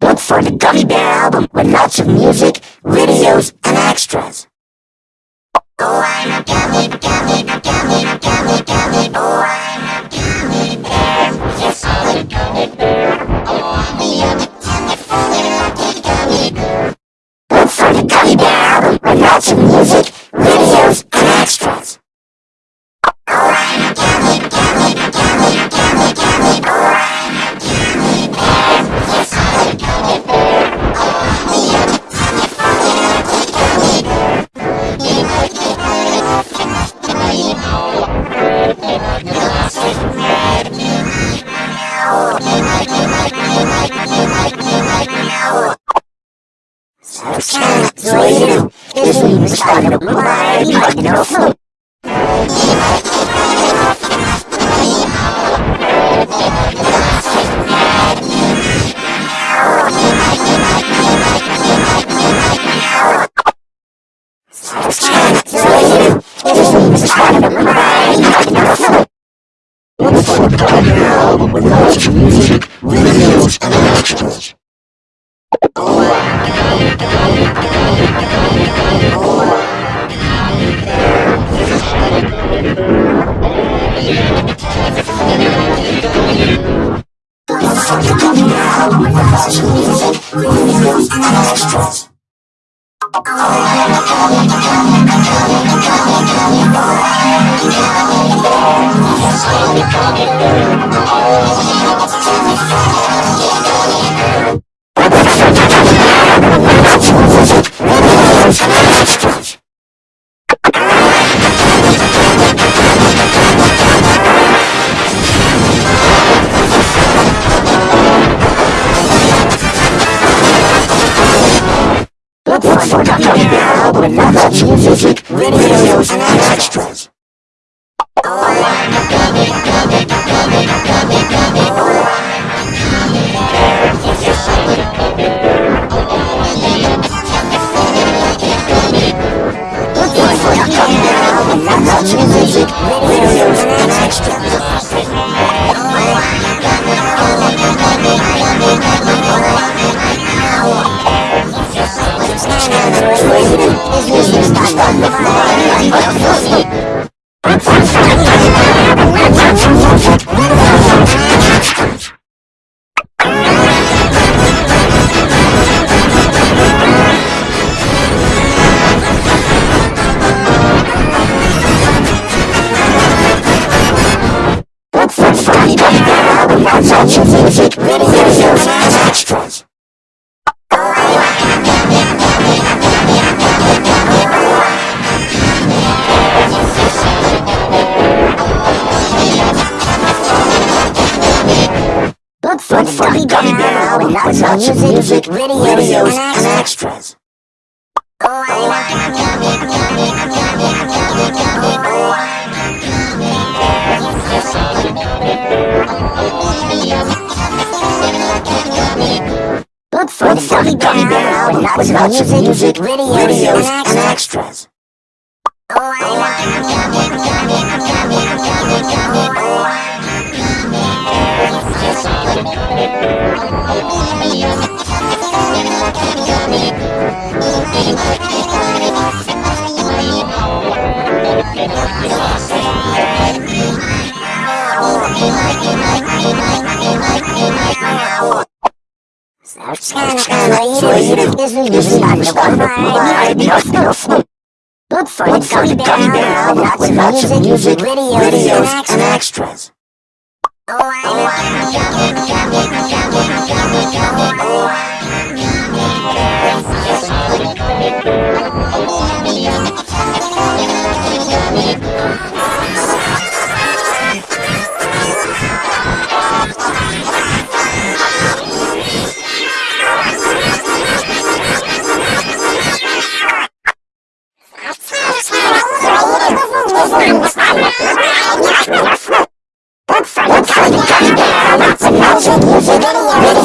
Look for the Gummy Bear album with lots of music, videos, and extras. Oh, I'm a gummy, gummy, gummy, gummy, gummy. Oh, I'm Look for the lots of and extras. Look for the Gummy Bear album of music, videos, and extras. Look of music, videos, and extras. Look for Bear album with lots of music, videos, With lots of music, videos, and extras. Look for the Gummy Bear album with lots of music, videos, and extras. Look for the Gummy Bear album with lots of music, videos, and extras. Look for the Gummy Bear lots of music, videos, and extras. Look Bear album with lots of music,